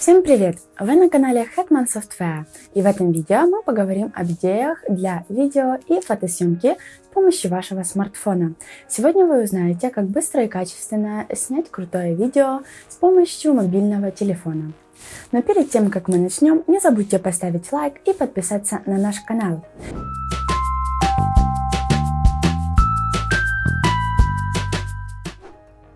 Всем привет! Вы на канале Hetman Software и в этом видео мы поговорим об идеях для видео и фотосъемки с помощью вашего смартфона. Сегодня вы узнаете, как быстро и качественно снять крутое видео с помощью мобильного телефона. Но перед тем, как мы начнем, не забудьте поставить лайк и подписаться на наш канал.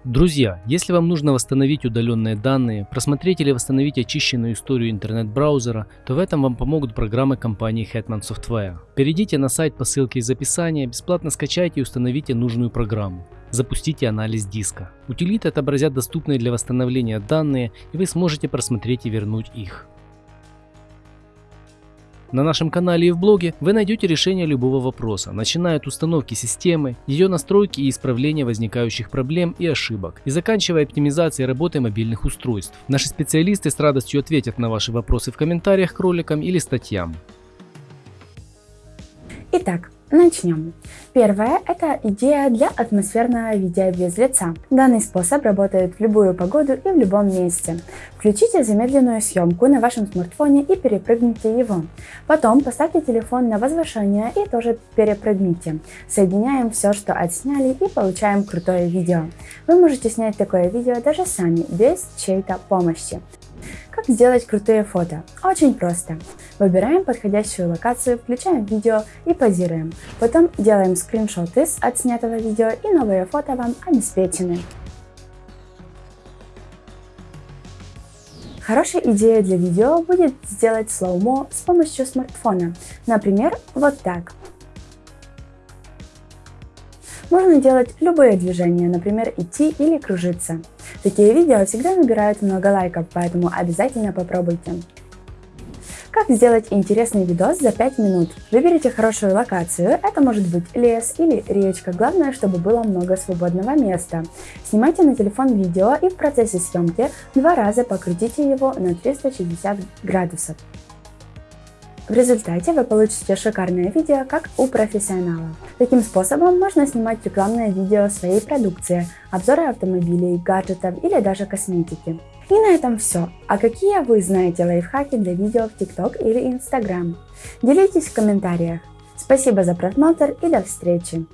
Друзья, если вам нужно восстановить удаленные данные, просмотреть или восстановить очищенную историю интернет-браузера, то в этом вам помогут программы компании Hetman Software. Перейдите на сайт по ссылке из описания, бесплатно скачайте и установите нужную программу. Запустите анализ диска. Утилиты отобразят доступные для восстановления данные и вы сможете просмотреть и вернуть их. На нашем канале и в блоге вы найдете решение любого вопроса, начиная от установки системы, ее настройки и исправления возникающих проблем и ошибок, и заканчивая оптимизацией работы мобильных устройств. Наши специалисты с радостью ответят на ваши вопросы в комментариях к роликам или статьям. Итак, Начнем. Первое – это идея для атмосферного видео без лица. Данный способ работает в любую погоду и в любом месте. Включите замедленную съемку на вашем смартфоне и перепрыгните его. Потом поставьте телефон на возвышение и тоже перепрыгните. Соединяем все, что отсняли и получаем крутое видео. Вы можете снять такое видео даже сами, без чьей-то помощи. Как сделать крутые фото? Очень просто. Выбираем подходящую локацию, включаем видео и позируем. Потом делаем скриншоты с отснятого видео и новые фото вам обеспечены. Хорошей идеей для видео будет сделать слоумо с помощью смартфона. Например, вот так. Можно делать любые движения, например, идти или кружиться. Такие видео всегда набирают много лайков, поэтому обязательно попробуйте. Как сделать интересный видос за 5 минут? Выберите хорошую локацию, это может быть лес или речка, главное, чтобы было много свободного места. Снимайте на телефон видео и в процессе съемки два раза покрутите его на 360 градусов. В результате вы получите шикарное видео, как у профессионала. Таким способом можно снимать рекламное видео своей продукции, обзоры автомобилей, гаджетов или даже косметики. И на этом все. А какие вы знаете лайфхаки для видео в TikTok или Instagram? Делитесь в комментариях. Спасибо за просмотр и до встречи!